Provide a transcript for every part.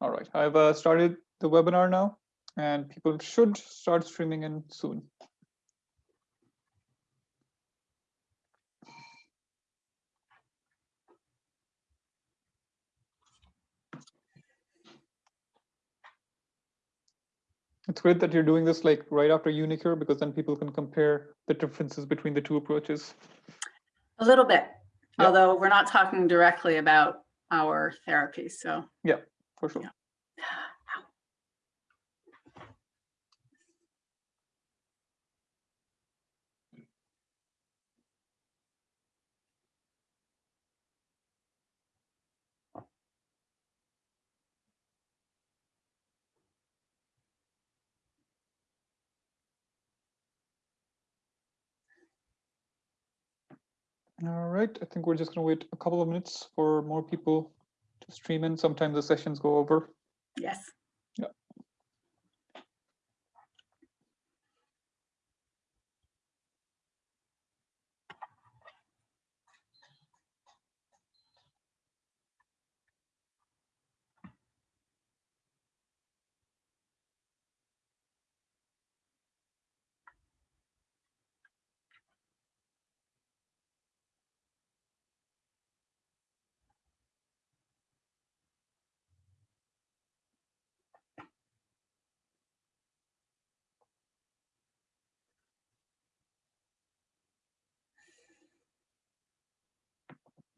All right, I've uh, started the webinar now and people should start streaming in soon. It's great that you're doing this like right after uniQure because then people can compare the differences between the two approaches. A little bit, yep. although we're not talking directly about our therapy. So yeah, for sure. Yeah. All right, I think we're just going to wait a couple of minutes for more people to stream in. Sometimes the sessions go over. Yes. Yeah.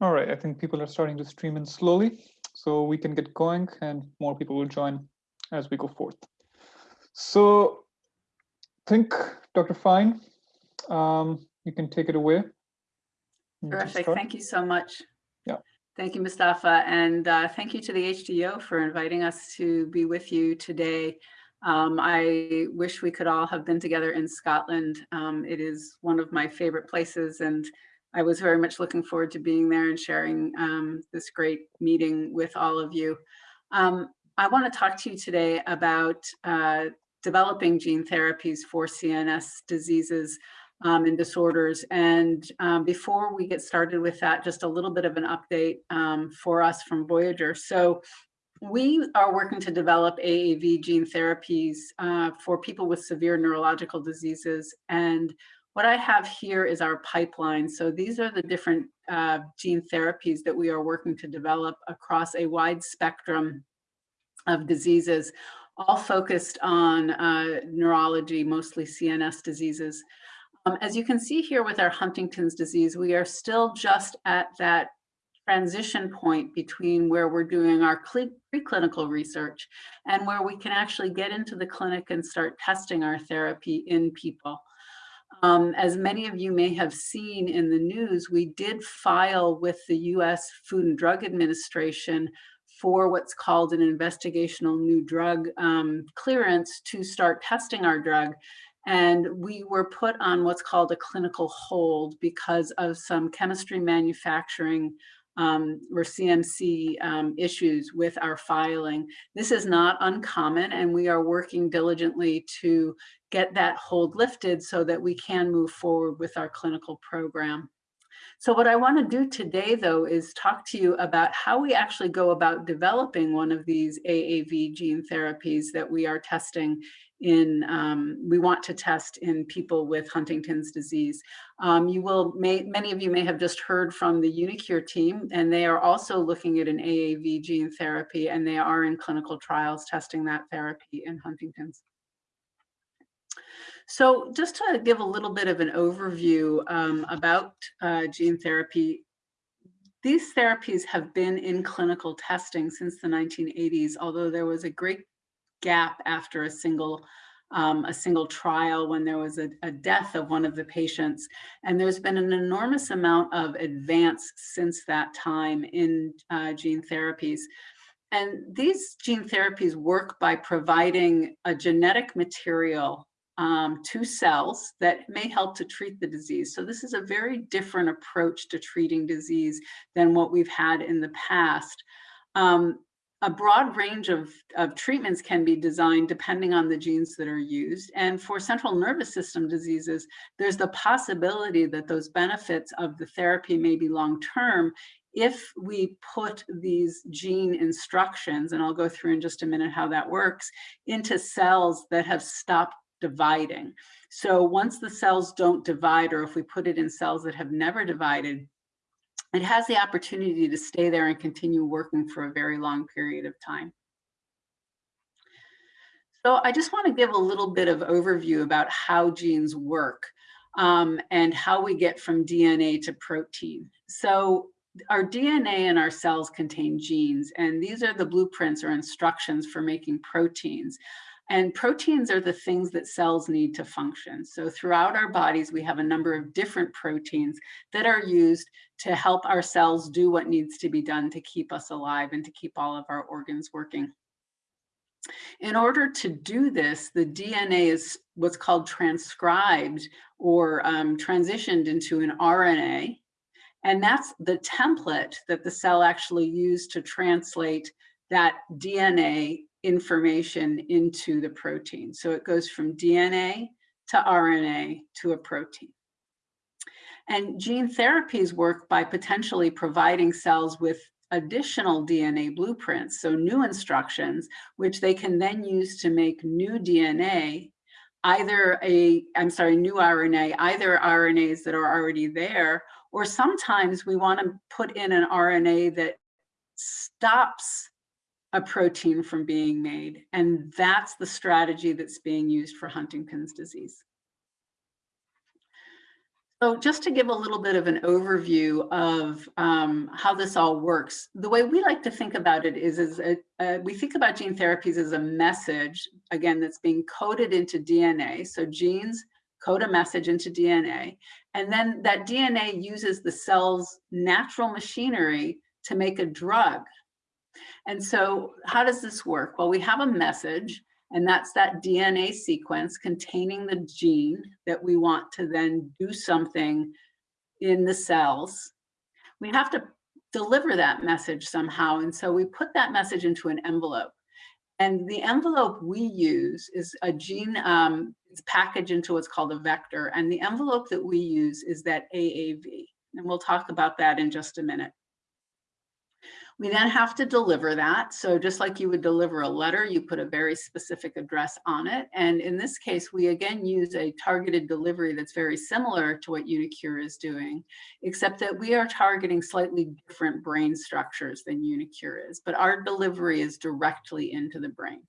All right, I think people are starting to stream in slowly, so we can get going and more people will join as we go forth. So I think Dr. Fine, um, you can take it away. Terrific, thank you so much. Yeah. Thank you, Mustafa, and uh, thank you to the HDO for inviting us to be with you today. Um, I wish we could all have been together in Scotland. Um, it is one of my favorite places and I was very much looking forward to being there and sharing um, this great meeting with all of you. Um, I want to talk to you today about uh, developing gene therapies for CNS diseases um, and disorders. And um, before we get started with that, just a little bit of an update um, for us from Voyager. So we are working to develop AAV gene therapies uh, for people with severe neurological diseases. And what I have here is our pipeline. So these are the different uh, gene therapies that we are working to develop across a wide spectrum of diseases, all focused on uh, neurology, mostly CNS diseases. Um, as you can see here with our Huntington's disease, we are still just at that transition point between where we're doing our preclinical research and where we can actually get into the clinic and start testing our therapy in people. Um, as many of you may have seen in the news, we did file with the US Food and Drug Administration for what's called an investigational new drug um, clearance to start testing our drug. And we were put on what's called a clinical hold because of some chemistry manufacturing um, or CMC um, issues with our filing. This is not uncommon and we are working diligently to get that hold lifted so that we can move forward with our clinical program. So what I want to do today, though, is talk to you about how we actually go about developing one of these AAV gene therapies that we are testing in, um, we want to test in people with Huntington's disease. Um, you will, may, many of you may have just heard from the Unicure team, and they are also looking at an AAV gene therapy, and they are in clinical trials testing that therapy in Huntington's. So just to give a little bit of an overview um, about uh, gene therapy, these therapies have been in clinical testing since the 1980s, although there was a great gap after a single um, a single trial when there was a, a, death of one of the patients. And there's been an enormous amount of advance since that time in uh, gene therapies. And these gene therapies work by providing a genetic material um, to cells that may help to treat the disease. So this is a very different approach to treating disease than what we've had in the past. Um, a broad range of, of treatments can be designed depending on the genes that are used. And for central nervous system diseases, there's the possibility that those benefits of the therapy may be long-term if we put these gene instructions, and I'll go through in just a minute how that works, into cells that have stopped dividing. So once the cells don't divide, or if we put it in cells that have never divided, it has the opportunity to stay there and continue working for a very long period of time. So I just want to give a little bit of overview about how genes work um, and how we get from DNA to protein. So our DNA and our cells contain genes, and these are the blueprints or instructions for making proteins. And proteins are the things that cells need to function. So throughout our bodies, we have a number of different proteins that are used to help our cells do what needs to be done to keep us alive and to keep all of our organs working. In order to do this, the DNA is what's called transcribed or um, transitioned into an RNA. And that's the template that the cell actually used to translate that DNA information into the protein. So it goes from DNA to RNA to a protein. And gene therapies work by potentially providing cells with additional DNA blueprints, so new instructions, which they can then use to make new DNA, either a, I'm sorry, new RNA, either RNAs that are already there, or sometimes we want to put in an RNA that stops a protein from being made. And that's the strategy that's being used for Huntington's disease. So just to give a little bit of an overview of um, how this all works, the way we like to think about it is, is a, a, we think about gene therapies as a message, again, that's being coded into DNA. So genes code a message into DNA, and then that DNA uses the cell's natural machinery to make a drug. And so how does this work? Well, we have a message and that's that DNA sequence containing the gene that we want to then do something in the cells. We have to deliver that message somehow. And so we put that message into an envelope. And the envelope we use is a gene, um, it's packaged into what's called a vector. And the envelope that we use is that AAV. And we'll talk about that in just a minute. We then have to deliver that. So just like you would deliver a letter, you put a very specific address on it. And in this case, we again use a targeted delivery that's very similar to what Unicure is doing, except that we are targeting slightly different brain structures than Unicure is, but our delivery is directly into the brain.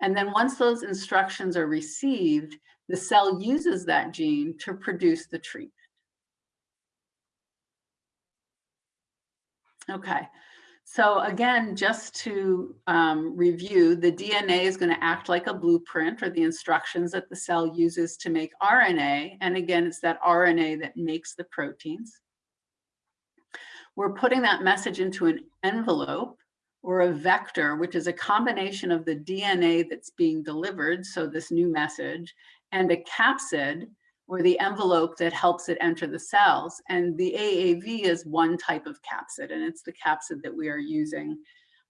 And then once those instructions are received, the cell uses that gene to produce the treatment. Okay, so again, just to um, review, the DNA is going to act like a blueprint or the instructions that the cell uses to make RNA. And again, it's that RNA that makes the proteins. We're putting that message into an envelope or a vector, which is a combination of the DNA that's being delivered, so this new message, and a capsid, or the envelope that helps it enter the cells. And the AAV is one type of capsid, and it's the capsid that we are using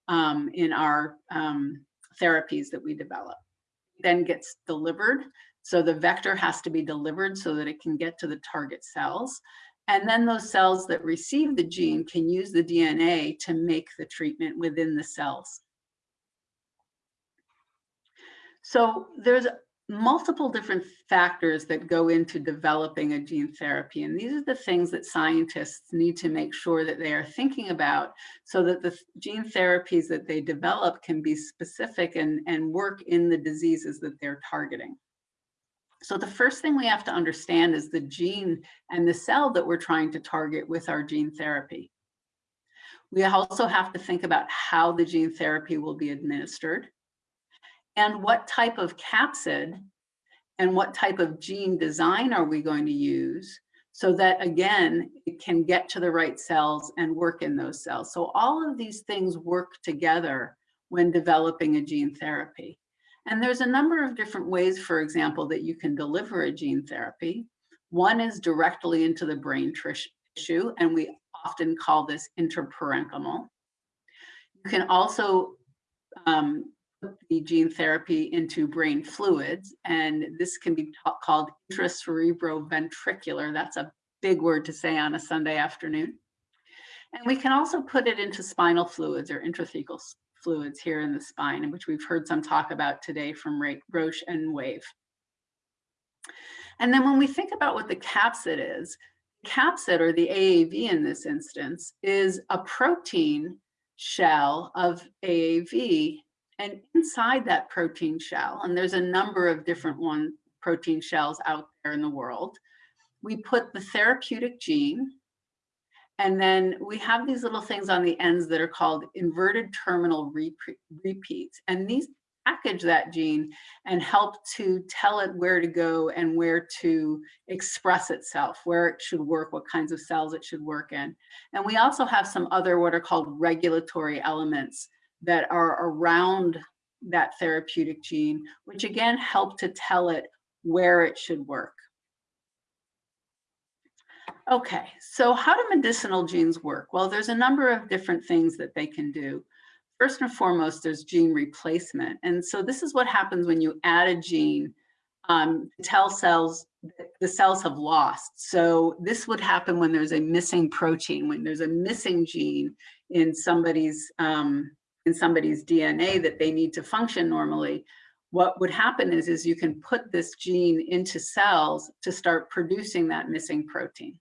um, in our um, therapies that we develop. Then gets delivered. So the vector has to be delivered so that it can get to the target cells. And then those cells that receive the gene can use the DNA to make the treatment within the cells. So there's multiple different factors that go into developing a gene therapy. And these are the things that scientists need to make sure that they are thinking about so that the gene therapies that they develop can be specific and, and work in the diseases that they're targeting. So the first thing we have to understand is the gene and the cell that we're trying to target with our gene therapy. We also have to think about how the gene therapy will be administered and what type of capsid and what type of gene design are we going to use so that again, it can get to the right cells and work in those cells. So all of these things work together when developing a gene therapy. And there's a number of different ways, for example, that you can deliver a gene therapy. One is directly into the brain tissue, and we often call this intraparenchymal. You can also um, the gene therapy into brain fluids, and this can be called intracerebroventricular. That's a big word to say on a Sunday afternoon. And we can also put it into spinal fluids or intrathecal fluids here in the spine, which we've heard some talk about today from Roche and Wave. And then when we think about what the capsid is, capsid or the AAV in this instance is a protein shell of AAV and inside that protein shell, and there's a number of different one protein shells out there in the world, we put the therapeutic gene and then we have these little things on the ends that are called inverted terminal repeats. And these package that gene and help to tell it where to go and where to express itself, where it should work, what kinds of cells it should work in. And we also have some other what are called regulatory elements that are around that therapeutic gene, which again help to tell it where it should work. Okay, so how do medicinal genes work? Well, there's a number of different things that they can do. First and foremost, there's gene replacement. And so this is what happens when you add a gene um, tell cells the cells have lost. So this would happen when there's a missing protein, when there's a missing gene in somebody's um, in somebody's DNA that they need to function normally. What would happen is, is you can put this gene into cells to start producing that missing protein.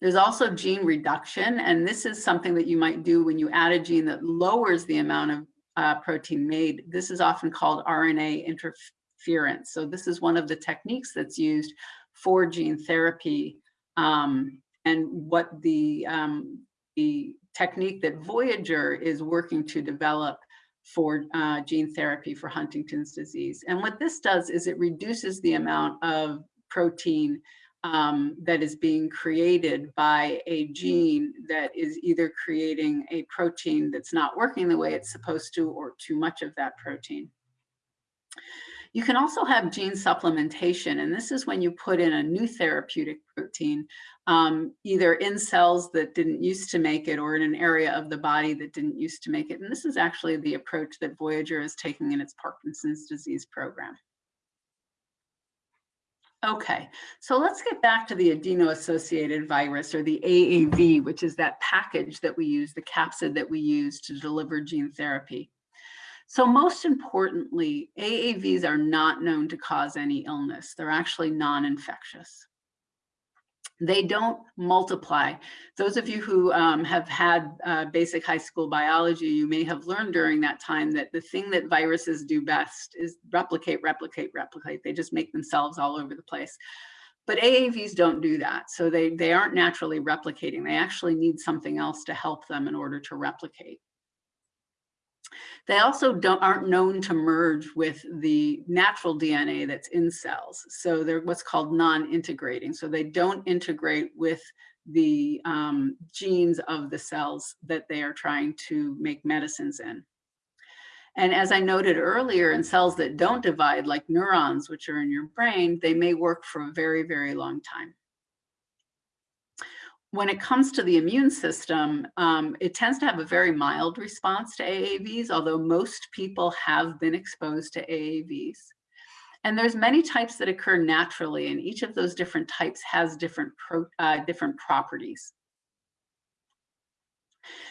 There's also gene reduction, and this is something that you might do when you add a gene that lowers the amount of uh, protein made. This is often called RNA interference. So this is one of the techniques that's used for gene therapy um, and what the, um, the technique that Voyager is working to develop for uh, gene therapy for Huntington's disease. And what this does is it reduces the amount of protein um, that is being created by a gene that is either creating a protein that's not working the way it's supposed to or too much of that protein. You can also have gene supplementation, and this is when you put in a new therapeutic protein, um, either in cells that didn't used to make it or in an area of the body that didn't used to make it. And this is actually the approach that Voyager is taking in its Parkinson's disease program. Okay, so let's get back to the adeno-associated virus or the AAV, which is that package that we use, the capsid that we use to deliver gene therapy. So most importantly, AAVs are not known to cause any illness. They're actually non-infectious they don't multiply. Those of you who um, have had uh, basic high school biology, you may have learned during that time that the thing that viruses do best is replicate, replicate, replicate. They just make themselves all over the place. But AAVs don't do that. So they, they aren't naturally replicating. They actually need something else to help them in order to replicate. They also don't aren't known to merge with the natural DNA that's in cells. So they're what's called non-integrating. So they don't integrate with the um, genes of the cells that they are trying to make medicines in. And as I noted earlier, in cells that don't divide, like neurons, which are in your brain, they may work for a very, very long time when it comes to the immune system, um, it tends to have a very mild response to AAVs, although most people have been exposed to AAVs. And there's many types that occur naturally, and each of those different types has different, pro, uh, different properties.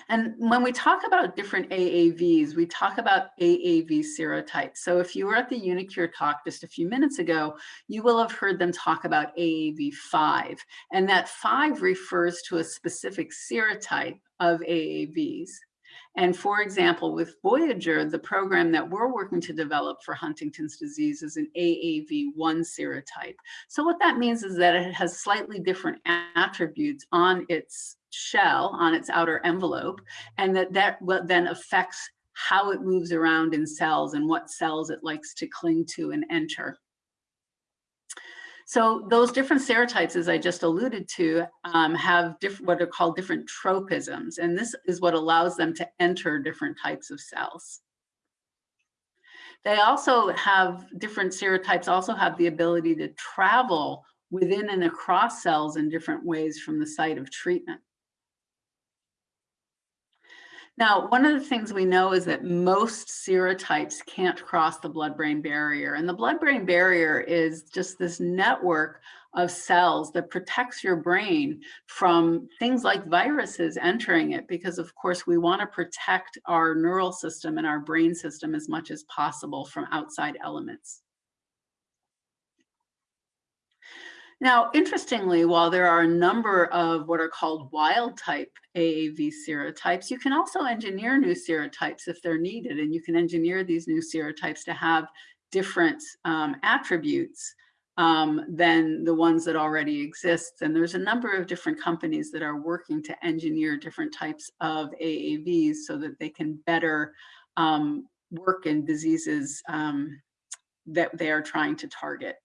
And when we talk about different AAVs, we talk about AAV serotypes. So if you were at the Unicure talk just a few minutes ago, you will have heard them talk about AAV5. And that 5 refers to a specific serotype of AAVs. And for example, with Voyager, the program that we're working to develop for Huntington's disease is an AAV1 serotype. So what that means is that it has slightly different attributes on its shell, on its outer envelope, and that that then affects how it moves around in cells and what cells it likes to cling to and enter. So those different serotypes, as I just alluded to, um, have what are called different tropisms, and this is what allows them to enter different types of cells. They also have different serotypes also have the ability to travel within and across cells in different ways from the site of treatment. Now, one of the things we know is that most serotypes can't cross the blood-brain barrier. And the blood-brain barrier is just this network of cells that protects your brain from things like viruses entering it, because of course we wanna protect our neural system and our brain system as much as possible from outside elements. Now, interestingly, while there are a number of what are called wild type AAV serotypes, you can also engineer new serotypes if they're needed, and you can engineer these new serotypes to have different um, attributes um, than the ones that already exist. And there's a number of different companies that are working to engineer different types of AAVs so that they can better um, work in diseases um, that they are trying to target.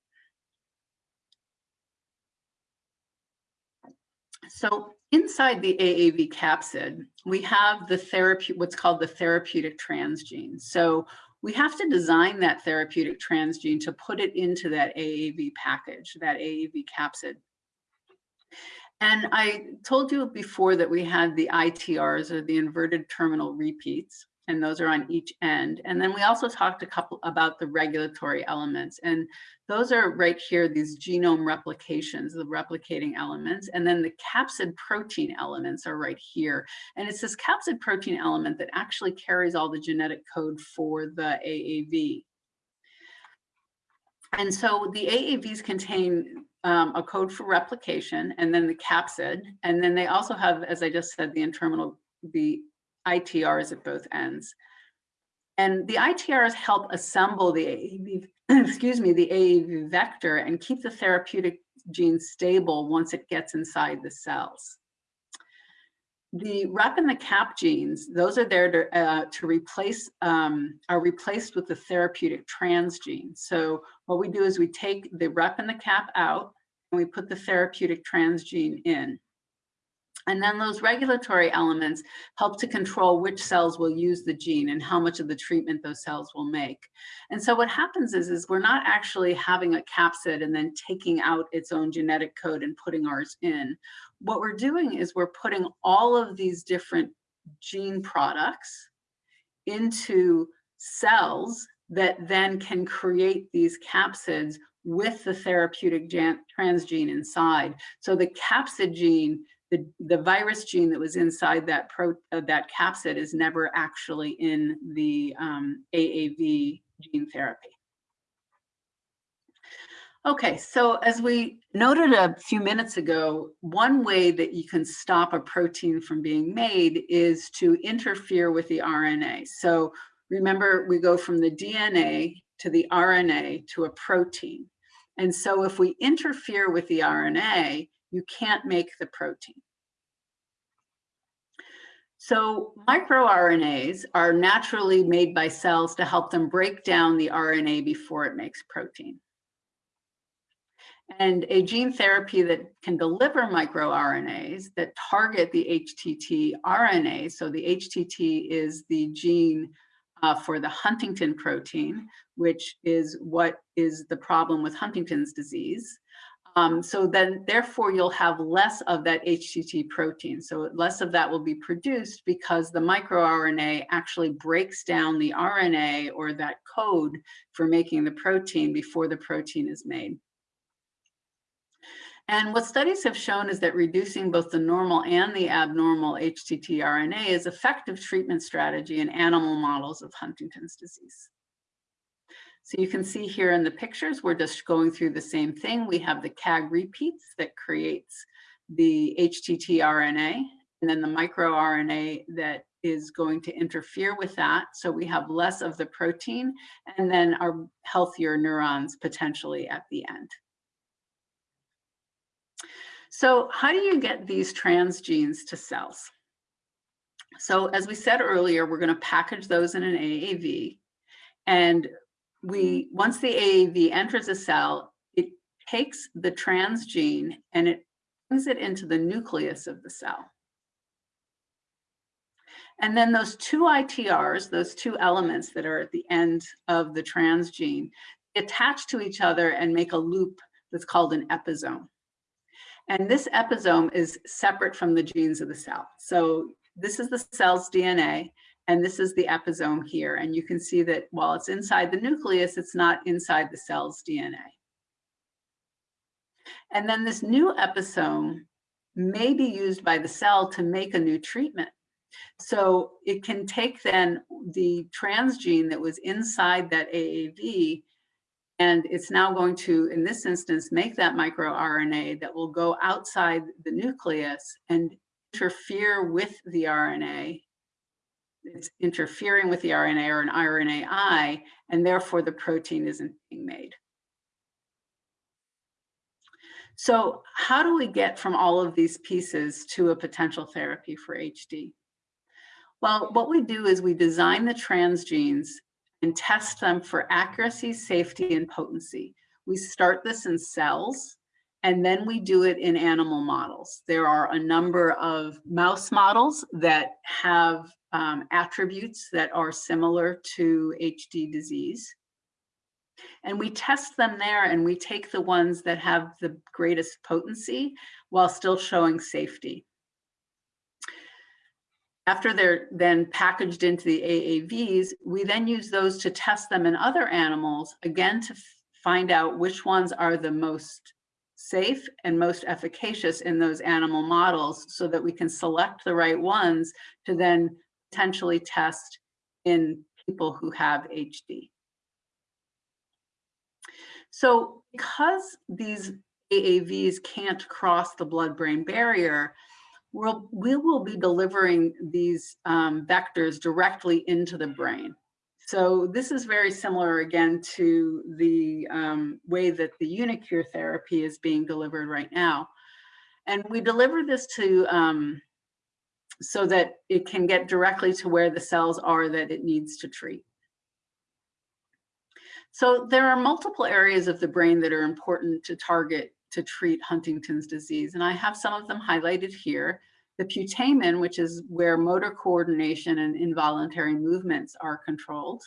So inside the AAV capsid, we have the therapy, what's called the therapeutic transgene. So we have to design that therapeutic transgene to put it into that AAV package, that AAV capsid. And I told you before that we had the ITRs or the inverted terminal repeats and those are on each end. And then we also talked a couple about the regulatory elements and those are right here, these genome replications, the replicating elements, and then the capsid protein elements are right here. And it's this capsid protein element that actually carries all the genetic code for the AAV. And so the AAVs contain um, a code for replication and then the capsid. And then they also have, as I just said, the internal, the ITRs at both ends. And the ITRs help assemble the AAV, excuse me, the AAV vector and keep the therapeutic gene stable once it gets inside the cells. The rep and the cap genes, those are there to, uh, to replace, um, are replaced with the therapeutic transgene. So what we do is we take the rep and the cap out and we put the therapeutic transgene in. And then those regulatory elements help to control which cells will use the gene and how much of the treatment those cells will make. And so what happens is, is we're not actually having a capsid and then taking out its own genetic code and putting ours in. What we're doing is we're putting all of these different gene products into cells that then can create these capsids with the therapeutic transgene inside. So the capsid gene the, the virus gene that was inside that pro, uh, that capsid is never actually in the um, AAV gene therapy. Okay, so as we noted a few minutes ago, one way that you can stop a protein from being made is to interfere with the RNA. So remember, we go from the DNA to the RNA to a protein. And so if we interfere with the RNA, you can't make the protein. So microRNAs are naturally made by cells to help them break down the RNA before it makes protein. And a gene therapy that can deliver microRNAs that target the HTT RNA, so the HTT is the gene uh, for the Huntington protein, which is what is the problem with Huntington's disease. Um, so then therefore you'll have less of that HTT protein. So less of that will be produced because the microRNA actually breaks down the RNA or that code for making the protein before the protein is made. And what studies have shown is that reducing both the normal and the abnormal HTT RNA is effective treatment strategy in animal models of Huntington's disease. So you can see here in the pictures, we're just going through the same thing. We have the CAG repeats that creates the HTT RNA and then the microRNA that is going to interfere with that. So we have less of the protein and then our healthier neurons potentially at the end. So how do you get these transgenes to cells? So as we said earlier, we're going to package those in an AAV. And we mm-hmm. once the AAV enters a cell, it takes the transgene and it brings it into the nucleus of the cell. And then those two ITRs, those two elements that are at the end of the transgene, attach to each other and make a loop that's called an episome. And this episome is separate from the genes of the cell. So This is the cell's DNA, and this is the episome here. And you can see that while it's inside the nucleus, it's not inside the cell's DNA. And then this new episome may be used by the cell to make a new treatment. So it can take then the transgene that was inside that AAV and it's now going to, in this instance, make that microRNA that will go outside the nucleus and interfere with the RNA. It's interfering with the RNA or an RNAi, and therefore the protein isn't being made. So how do we get from all of these pieces to a potential therapy for HD? Well, what we do is we design the transgenes and test them for accuracy, safety, and potency. We start this in cells, and then we do it in animal models. There are a number of mouse models that have um, attributes that are similar to HD disease. And we test them there and we take the ones that have the greatest potency while still showing safety. After they're then packaged into the AAVs, we then use those to test them in other animals, again, to find out which ones are the most safe and most efficacious in those animal models so that we can select the right ones to then potentially test in people who have HD. So because these AAVs can't cross the blood-brain barrier, we'll, we will be delivering these um, vectors directly into the brain. So this is very similar again to the um, way that the Unicure therapy is being delivered right now. And we deliver this to um, so that it can get directly to where the cells are that it needs to treat. So there are multiple areas of the brain that are important to target to treat Huntington's disease, and I have some of them highlighted here. The putamen, which is where motor coordination and involuntary movements are controlled.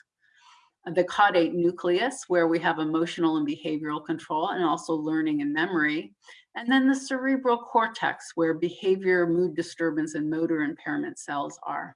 The caudate nucleus, where we have emotional and behavioral control and also learning and memory. And then the cerebral cortex, where behavior, mood disturbance, and motor impairment cells are.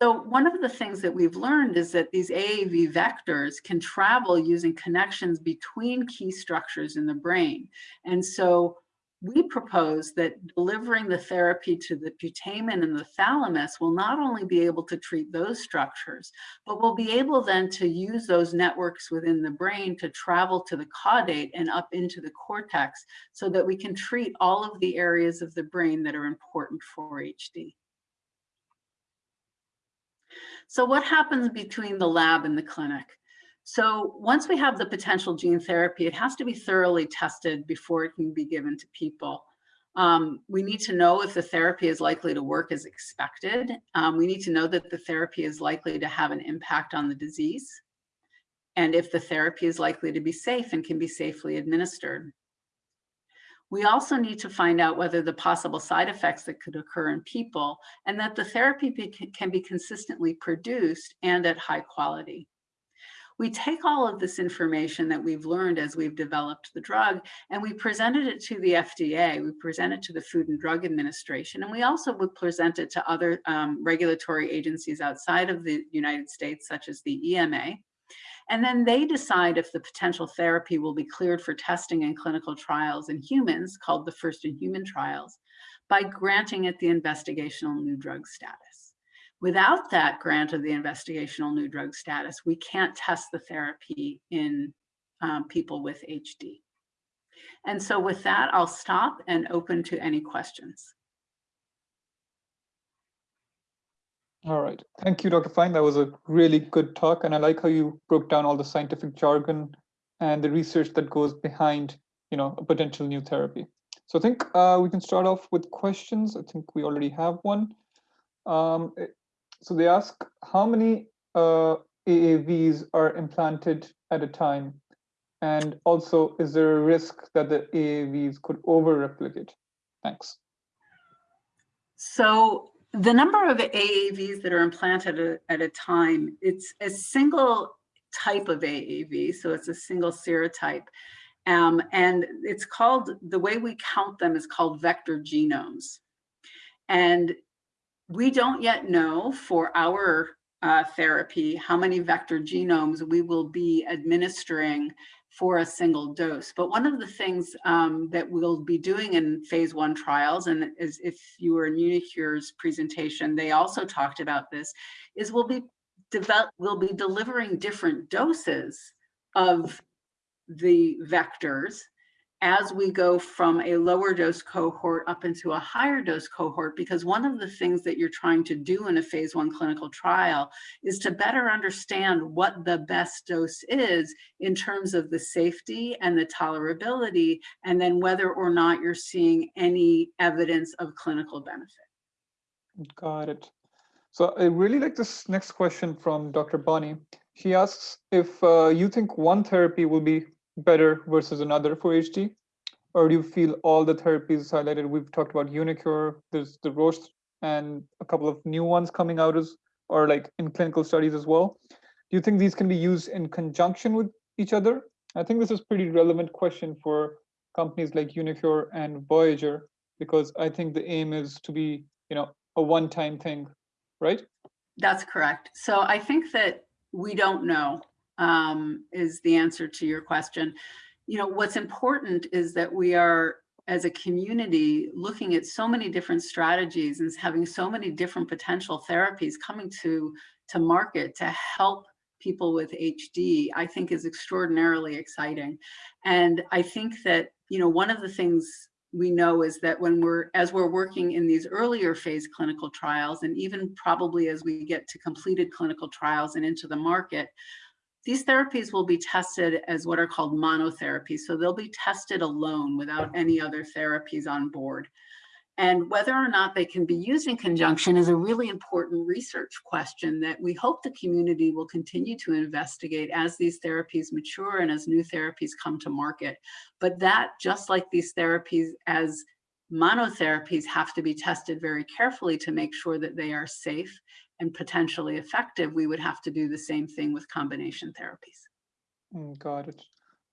So one of the things that we've learned is that these AAV vectors can travel using connections between key structures in the brain. And so we propose that delivering the therapy to the putamen and the thalamus will not only be able to treat those structures, but will be able then to use those networks within the brain to travel to the caudate and up into the cortex so that we can treat all of the areas of the brain that are important for HD. So what happens between the lab and the clinic? So once we have the potential gene therapy, it has to be thoroughly tested before it can be given to people. Um, we need to know if the therapy is likely to work as expected. Um, we need to know that the therapy is likely to have an impact on the disease and if the therapy is likely to be safe and can be safely administered. We also need to find out whether the possible side effects that could occur in people and that the therapy be, can be consistently produced and at high quality. We take all of this information that we've learned as we've developed the drug and we presented it to the FDA, we presented it to the Food and Drug Administration, and we also would present it to other um, regulatory agencies outside of the United States, such as the EMA. And then they decide if the potential therapy will be cleared for testing in clinical trials in humans, called the first in human trials, by granting it the investigational new drug status. Without that grant of the investigational new drug status, we can't test the therapy in um, people with HD. And so with that, I'll stop and open to any questions. All right. Thank you, Dr. Fine. That was a really good talk. And I like how you broke down all the scientific jargon and the research that goes behind, you know, a potential new therapy. So I think uh, we can start off with questions. I think we already have one. Um, so they ask, how many uh, AAVs are implanted at a time? And also, is there a risk that the AAVs could over-replicate? Thanks. So the number of AAVs that are implanted at a time, it's a single type of AAV, so it's a single serotype. Um, and it's called, the way we count them is called vector genomes. And we don't yet know for our uh, therapy how many vector genomes we will be administering for a single dose. But one of the things um, that we'll be doing in phase one trials, and is if you were in uniQure's presentation, they also talked about this, is we'll be develop, we'll be delivering different doses of the vectors as we go from a lower dose cohort up into a higher dose cohort, because one of the things that you're trying to do in a phase one clinical trial is to better understand what the best dose is in terms of the safety and the tolerability, and then whether or not you're seeing any evidence of clinical benefit. Got it. So I really like this next question from Dr. Bonnie. She asks if uh, you think one therapy will be better versus another for HD? Or do you feel all the therapies highlighted? We've talked about Unicure, there's the Roche and a couple of new ones coming out as or like in clinical studies as well. Do you think these can be used in conjunction with each other? I think this is pretty relevant question for companies like Unicure and Voyager, because I think the aim is to be, you know, a one-time thing, right? That's correct. So I think that we don't know um, is the answer to your question. You know, what's important is that we are, as a community, looking at so many different strategies and having so many different potential therapies coming to, to market to help people with HD, I think is extraordinarily exciting. And I think that, you know, one of the things we know is that when we're, as we're working in these earlier phase clinical trials, and even probably as we get to completed clinical trials and into the market, these therapies will be tested as what are called monotherapy. So they'll be tested alone without any other therapies on board. And whether or not they can be used in conjunction is a really important research question that we hope the community will continue to investigate as these therapies mature and as new therapies come to market. But that, just like these therapies as monotherapies have to be tested very carefully to make sure that they are safe and potentially effective, we would have to do the same thing with combination therapies. Mm, got it.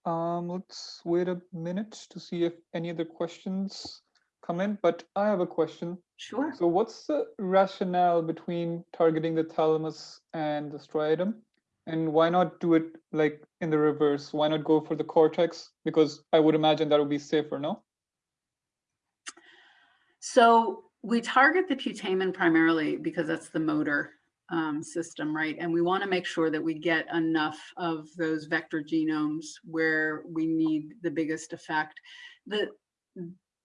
Um, let's wait a minute to see if any other questions come in, but I have a question. Sure. So what's the rationale between targeting the thalamus and the striatum? And why not do it like in the reverse? Why not go for the cortex? Because I would imagine that would be safer, no? So we target the putamen primarily because that's the motor um, system, right? And we want to make sure that we get enough of those vector genomes where we need the biggest effect. The,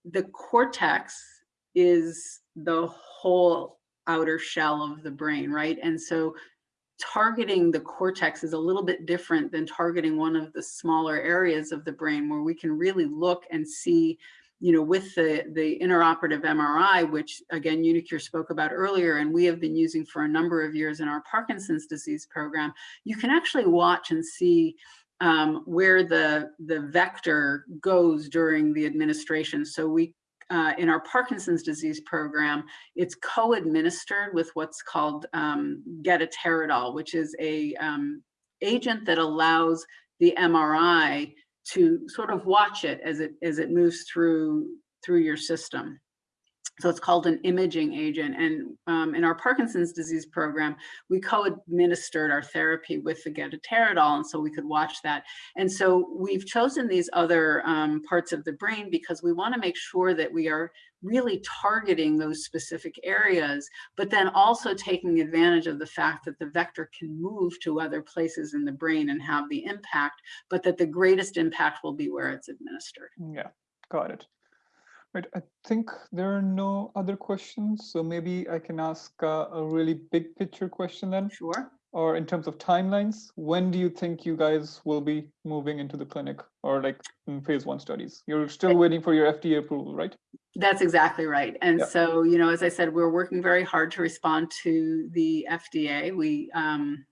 the cortex is the whole outer shell of the brain, right? And so targeting the cortex is a little bit different than targeting one of the smaller areas of the brain where we can really look and see you know, with the, the intraoperative MRI, which again, Unicure spoke about earlier, and we have been using for a number of years in our Parkinson's disease program, you can actually watch and see um, where the, the vector goes during the administration. So we, uh, in our Parkinson's disease program, it's co-administered with what's called um, getaterodol, which is a um, agent that allows the MRI to sort of watch it as it as it moves through through your system. So it's called an imaging agent. And um, in our Parkinson's disease program, we co-administered our therapy with the getaterodol, and so we could watch that. And so we've chosen these other um, parts of the brain because we want to make sure that we are really targeting those specific areas, but then also taking advantage of the fact that the vector can move to other places in the brain and have the impact, but that the greatest impact will be where it's administered. Yeah, got it. Right, I think there are no other questions, so maybe I can ask uh, a really big picture question then. Sure. Or in terms of timelines, when do you think you guys will be moving into the clinic or like in phase one studies? You're still waiting for your FDA approval, right? That's exactly right. And so, you know, as I said, we're working very hard to respond to the FDA. We um,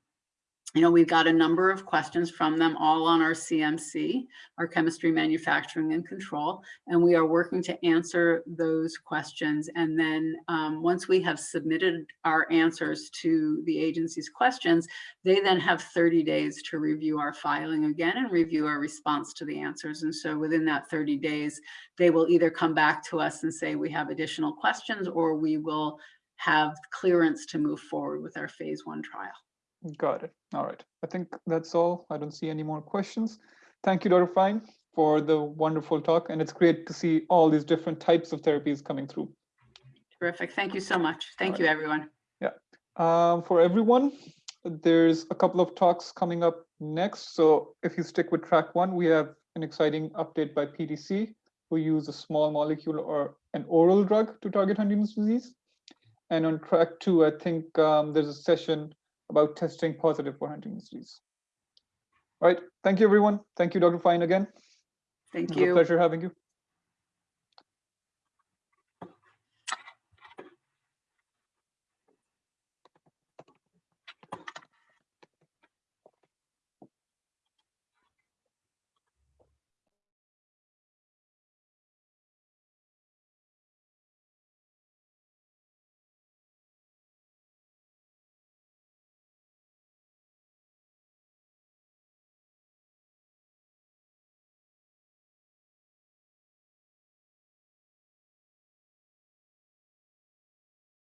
you know, we've got a number of questions from them all on our CMC, our chemistry manufacturing and control, and we are working to answer those questions. And then um, once we have submitted our answers to the agency's questions, they then have 30 days to review our filing again and review our response to the answers. And so within that 30 days, they will either come back to us and say we have additional questions or we will have clearance to move forward with our phase one trial. Got it. All right. I think that's all. I don't see any more questions. Thank you, Dr. Fine, for the wonderful talk. And it's great to see all these different types of therapies coming through. Terrific. Thank you so much. Thank All you, everyone. Um, for everyone, there's a couple of talks coming up next. So if you stick with track one, we have an exciting update by PDC, who use a small molecule or an oral drug to target Huntington's disease. And on track two, I think um, there's a session about testing positive for Huntington's disease. All right. Thank you, everyone. Thank you, Dr. Fine, again. Thank It was a you. pleasure having you.